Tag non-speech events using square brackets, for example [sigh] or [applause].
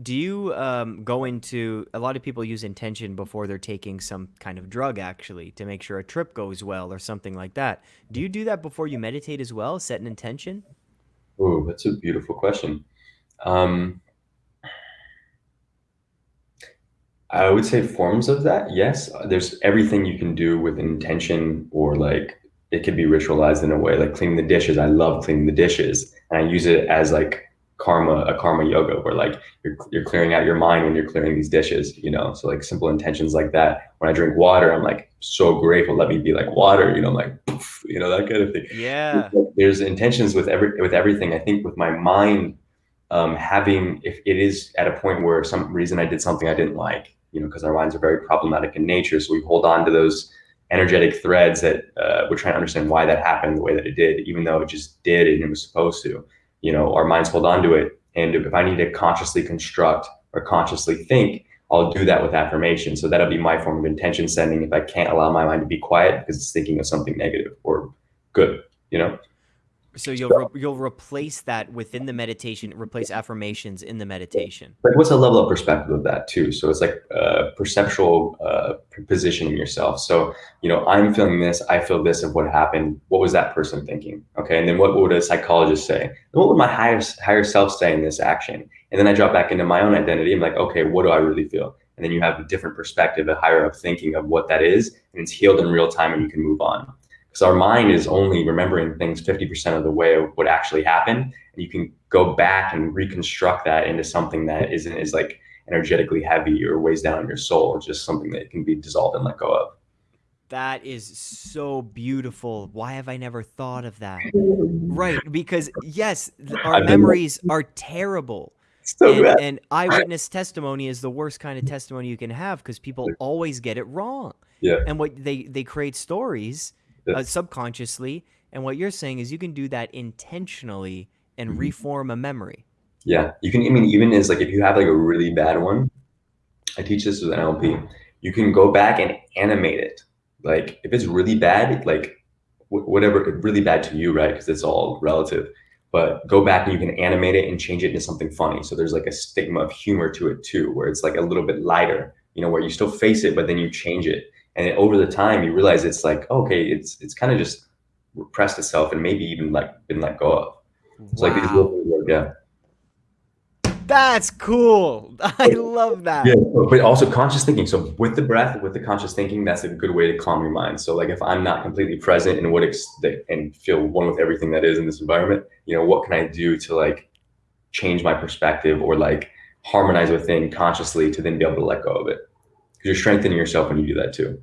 Do you um, go into a lot of people use intention before they're taking some kind of drug actually to make sure a trip goes well or something like that. Do you do that before you meditate as well? Set an intention? Oh, that's a beautiful question. Um, I would say forms of that, yes. There's everything you can do with intention or like it could be ritualized in a way, like cleaning the dishes. I love cleaning the dishes and I use it as like karma, a karma yoga where like you're, you're clearing out your mind when you're clearing these dishes, you know? So like simple intentions like that. When I drink water, I'm like so grateful. Let me be like water, you know, I'm like, poof, you know, that kind of thing. Yeah. There's intentions with every, with everything. I think with my mind, um, having, if it is at a point where some reason I did something I didn't like, you know, because our minds are very problematic in nature. So we hold on to those energetic threads that uh, we're trying to understand why that happened the way that it did, even though it just did and it was supposed to. You know, our minds hold on to it. And if I need to consciously construct or consciously think, I'll do that with affirmation. So that'll be my form of intention sending if I can't allow my mind to be quiet because it's thinking of something negative or good, you know? So you'll re you'll replace that within the meditation, replace affirmations in the meditation. Like, what's the level of perspective of that too? So it's like uh, perceptual uh, positioning yourself. So you know, I'm feeling this. I feel this of what happened. What was that person thinking? Okay, and then what, what would a psychologist say? And what would my higher higher self say in this action? And then I drop back into my own identity. I'm like, okay, what do I really feel? And then you have a different perspective, a higher up thinking of what that is, and it's healed in real time, and you can move on because our mind is only remembering things 50% of the way of what actually happened and you can go back and reconstruct that into something that isn't as like energetically heavy or weighs down your soul or just something that can be dissolved and let go of. That is so beautiful. Why have i never thought of that? [laughs] Right because yes our memories are terrible. So and, and eyewitness testimony is the worst kind of testimony you can have because people always get it wrong. Yeah. And what they they create stories. Uh, subconsciously. And what you're saying is you can do that intentionally and mm-hmm. reform a memory. Yeah, you can. I mean, even is like if you have like a really bad one, I teach this with NLP. You can go back and animate it. Like if it's really bad, like whatever, really bad to you, right? Because it's all relative. But go back and you can animate it and change it into something funny. So there's like a stigma of humor to it too, where it's like a little bit lighter. You know, where you still face it, but then you change it and over the time you realize it's like okay it's it's kind of just repressed itself and maybe even like been let go of. It's wow. like these little yeah. That's cool. [laughs] I love that. yeah but also conscious thinking. So with the breath with the conscious thinking that's a good way to calm your mind. So like if i'm not completely present in what ex- and feel one with everything that is in this environment you know what can i do to like change my perspective or like harmonize within consciously to then be able to let go of it you're strengthening yourself when you do that too.